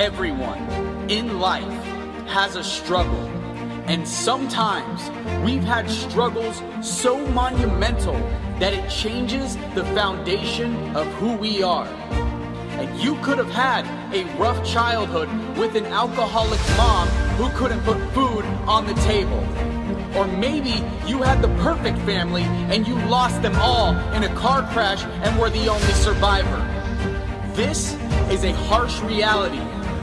Everyone in life has a struggle. And sometimes we've had struggles so monumental that it changes the foundation of who we are. And you could have had a rough childhood with an alcoholic mom who couldn't put food on the table. Or maybe you had the perfect family and you lost them all in a car crash and were the only survivor. This is a harsh reality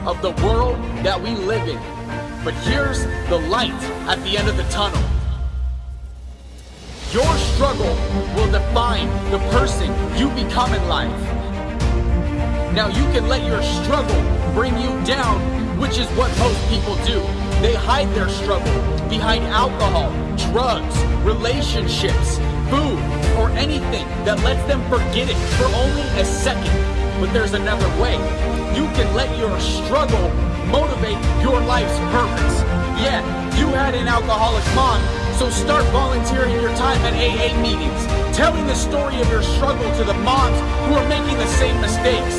of the world that we live in. But here's the light at the end of the tunnel. Your struggle will define the person you become in life. Now you can let your struggle bring you down, which is what most people do. They hide their struggle behind alcohol, drugs, relationships, food, or anything that lets them forget it for only a second. But there's another way. You can let your struggle motivate your life's purpose. Yeah, you had an alcoholic mom, so start volunteering your time at AA meetings, telling the story of your struggle to the moms who are making the same mistakes.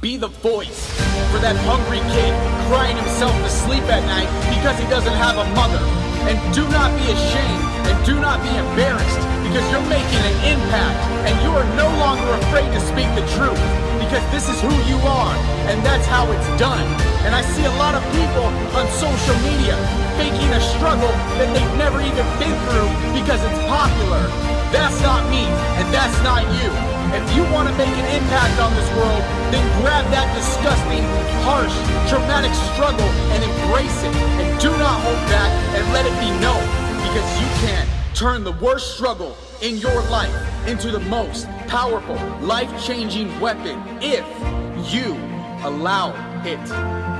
Be the voice for that hungry kid crying himself to sleep at night because he doesn't have a mother. And do not be ashamed and do not be embarrassed because you're making an impact and you are no longer afraid to speak the truth because this is who you are and that's how it's done. And I see a lot of people on social media faking a struggle that they've never even been through because it's popular. That's not me and that's not you. If you want to make an impact on this world, then grab that disgusting, harsh, traumatic struggle and embrace it. And do not hold back and let it be known turn the worst struggle in your life into the most powerful, life-changing weapon if you allow it.